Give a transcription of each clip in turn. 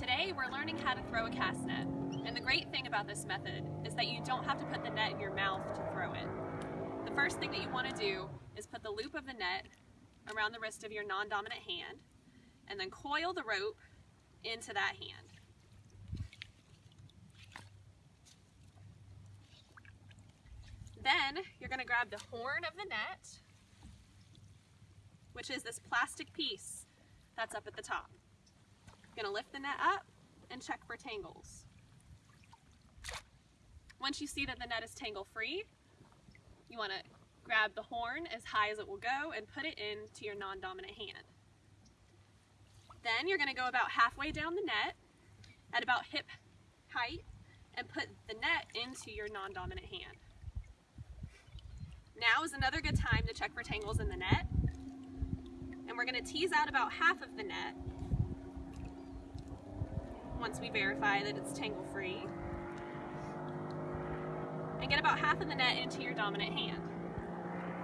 Today we're learning how to throw a cast net. And the great thing about this method is that you don't have to put the net in your mouth to throw it. The first thing that you want to do is put the loop of the net around the wrist of your non-dominant hand and then coil the rope into that hand. Then you're going to grab the horn of the net, which is this plastic piece that's up at the top. To lift the net up and check for tangles. Once you see that the net is tangle free, you want to grab the horn as high as it will go and put it into your non-dominant hand. Then you're going to go about halfway down the net at about hip height and put the net into your non-dominant hand. Now is another good time to check for tangles in the net. And we're going to tease out about half of the net once we verify that it's tangle free. And get about half of the net into your dominant hand.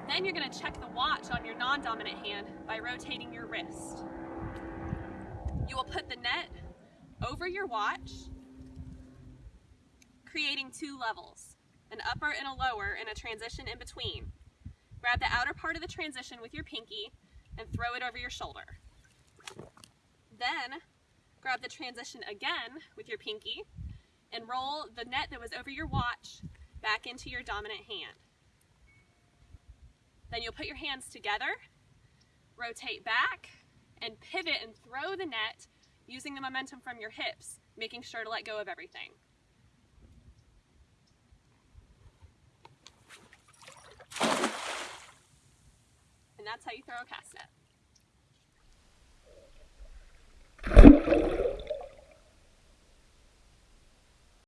Then you're going to check the watch on your non-dominant hand by rotating your wrist. You will put the net over your watch, creating two levels an upper and a lower, and a transition in between. Grab the outer part of the transition with your pinky and throw it over your shoulder. Then grab the transition again with your pinky and roll the net that was over your watch back into your dominant hand. Then you'll put your hands together, rotate back, and pivot and throw the net using the momentum from your hips, making sure to let go of everything. And that's how you throw a cast net.